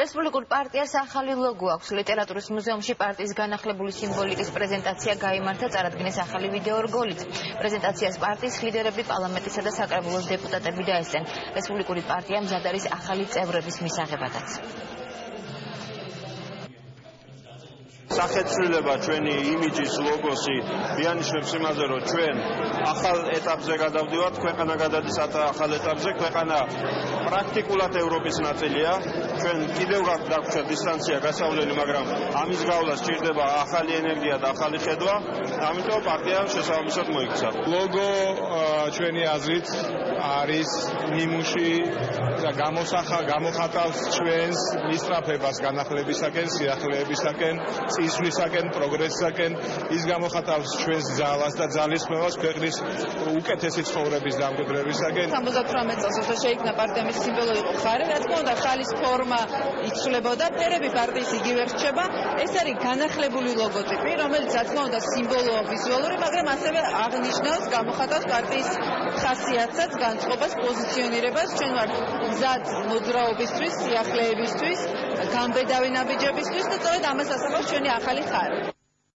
რესპუბლიკურ პარტიას ახალი ლოგო აქვს. ლიტერატურის მუზეუმში პარტიის განახლებული სიმბოლიკის პრეზენტაცია გამართა წარადგინეს ახალი ვიდეო რგოლით. პრეზენტაციას პარტიის ლიდერები, პარლამენტისა და საკრებულოს დეპუტატები დაესწრნენ. რესპუბლიკური პარტია მზად არის ახალი წევრების მისაღებადაც. სახეცვლილება ჩვენი იმიჯის ლოგოსი ბიანიშებს იმაზე რომ ჩვენ ახალ ეტაპზე გადავდივართ ქვეყანა გადადის ახალ ეტაპზე. ქვეყანა პრაქტიკულად ევროპის ნაწილია. ჩვენ კიდევ გაგვდარჩა დისტანცია გასავლელი მაგრამ ამის გავლა სჭირდება ახალი ენერგია და ახალი ხედვა. ამიტომ პარტია შესაბამისად მოიქცა. ლოგო ჩვენი აზრით არის ნიმუში და გამოსახა გამოხატავს ჩვენს მისწრაფებას განახლებისაკენ სიახლეებისაკენ იზმისაკენ, პროგრესისაკენ, ის გამოხატავს ჩვენს ძალას და ძალისხმევას ქვეყნის უკეთესი ცხოვრების დამკვიდრებისაკენ. 78 წელს როცა შეიქმნა პარტია მის სიმბოლო იყო ხარი, რა თქმა უნდა, ხალის ფორმა იცვლებოდა, ფერები პარტიის იგივე რჩება. ეს არის განახლებული ლოგოტიპი, რომელიც რა თქმა უნდა სიმბოლოა ვიზუალური, მაგრამ ასევე აღნიშნავს, გამოხატავს პარტიის ხასიათსაც, განწყობას, პოზიციონირებას, ჩვენ ვართ მზად მოძრაობისთვის, სიახლეებისთვის, გამბედავი ნაბიჯებისთვის და სწორედ ამას ასახავს ჩვენი ახალი ხარი.